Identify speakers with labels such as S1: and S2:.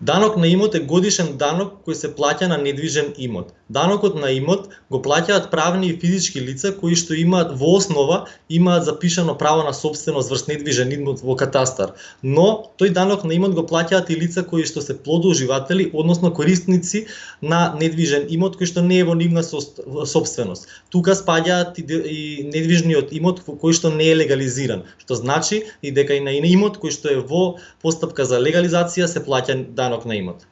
S1: Данок на имот е годишен данок кој се плаќа на недвижен имот. Данокот на имот го плаќаат правни и физички лица кои што имаат во основа имаат запишано право на собственост врз недвижен имот во катастар, но тој данок на имот го плаќаат и лица кои што се плодоуживатели, односно корисници на недвижен имот кој што не е во нивна собственост. Тука спаѓаат и, недвижниот имот кој што не е легализиран, што значи и дека и на имот кој што е во постапка за легализација се плаќа данок станок на имот.